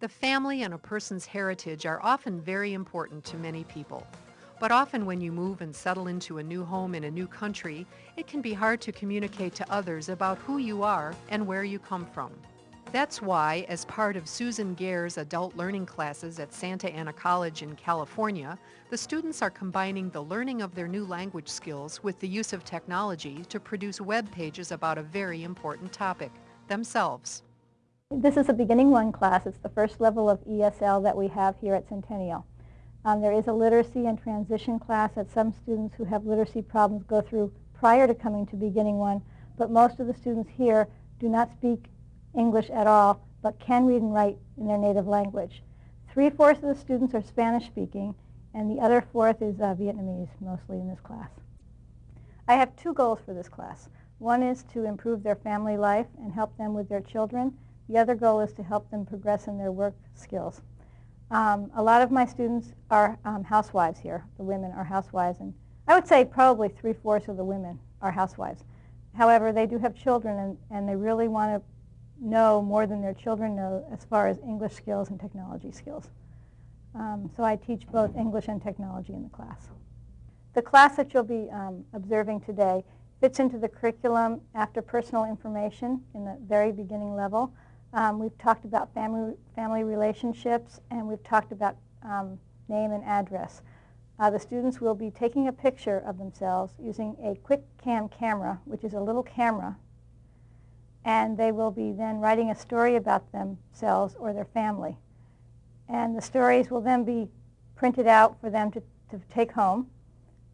The family and a person's heritage are often very important to many people. But often when you move and settle into a new home in a new country, it can be hard to communicate to others about who you are and where you come from. That's why, as part of Susan Gare's adult learning classes at Santa Ana College in California, the students are combining the learning of their new language skills with the use of technology to produce web pages about a very important topic, themselves. This is a beginning one class. It's the first level of ESL that we have here at Centennial. Um, there is a literacy and transition class that some students who have literacy problems go through prior to coming to beginning one, but most of the students here do not speak English at all, but can read and write in their native language. Three-fourths of the students are Spanish speaking, and the other fourth is uh, Vietnamese, mostly in this class. I have two goals for this class. One is to improve their family life and help them with their children, the other goal is to help them progress in their work skills. Um, a lot of my students are um, housewives here. The women are housewives. And I would say probably three-fourths of the women are housewives. However, they do have children, and, and they really want to know more than their children know as far as English skills and technology skills. Um, so I teach both English and technology in the class. The class that you'll be um, observing today fits into the curriculum after personal information in the very beginning level. Um, we've talked about family, family relationships, and we've talked about um, name and address. Uh, the students will be taking a picture of themselves using a quick cam camera, which is a little camera, and they will be then writing a story about themselves or their family. And the stories will then be printed out for them to, to take home.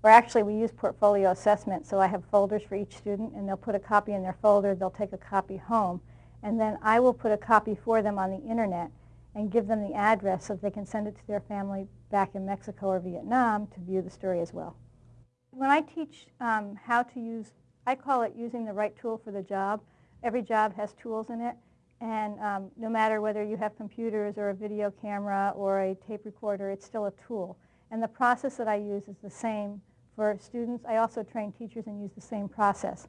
Or actually, we use portfolio assessment, so I have folders for each student, and they'll put a copy in their folder. They'll take a copy home and then I will put a copy for them on the internet and give them the address so they can send it to their family back in Mexico or Vietnam to view the story as well. When I teach um, how to use, I call it using the right tool for the job. Every job has tools in it, and um, no matter whether you have computers or a video camera or a tape recorder, it's still a tool. And the process that I use is the same for students. I also train teachers and use the same process.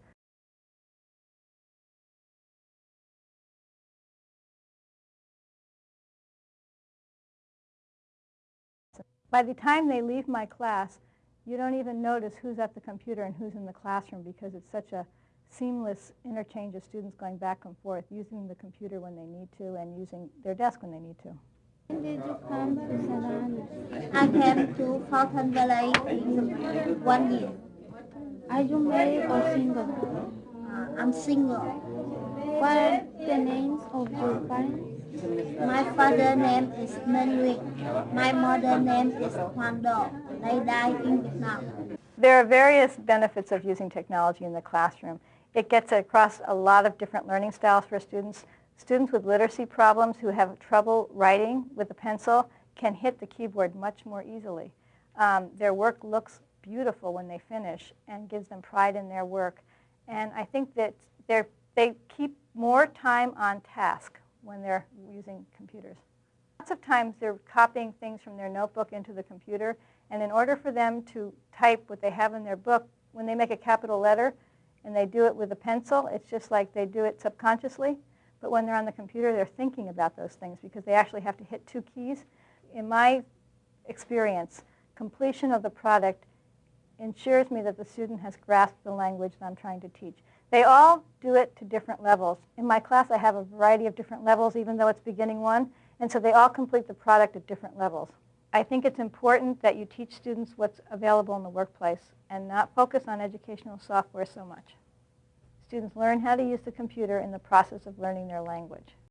By the time they leave my class, you don't even notice who's at the computer and who's in the classroom because it's such a seamless interchange of students going back and forth, using the computer when they need to and using their desk when they need to. When did you come? I came to Fountain Valley in one year. Are you married or single? Uh, I'm single. What are the names of your parents? My father's name is Nguyen My mother's name is Hoàng Do. They died in Vietnam. There are various benefits of using technology in the classroom. It gets across a lot of different learning styles for students. Students with literacy problems who have trouble writing with a pencil can hit the keyboard much more easily. Um, their work looks beautiful when they finish and gives them pride in their work. And I think that they keep more time on task when they're using computers. Lots of times they're copying things from their notebook into the computer, and in order for them to type what they have in their book, when they make a capital letter and they do it with a pencil, it's just like they do it subconsciously. But when they're on the computer, they're thinking about those things because they actually have to hit two keys. In my experience, completion of the product ensures me that the student has grasped the language that I'm trying to teach. They all do it to different levels. In my class, I have a variety of different levels, even though it's beginning one, and so they all complete the product at different levels. I think it's important that you teach students what's available in the workplace and not focus on educational software so much. Students learn how to use the computer in the process of learning their language.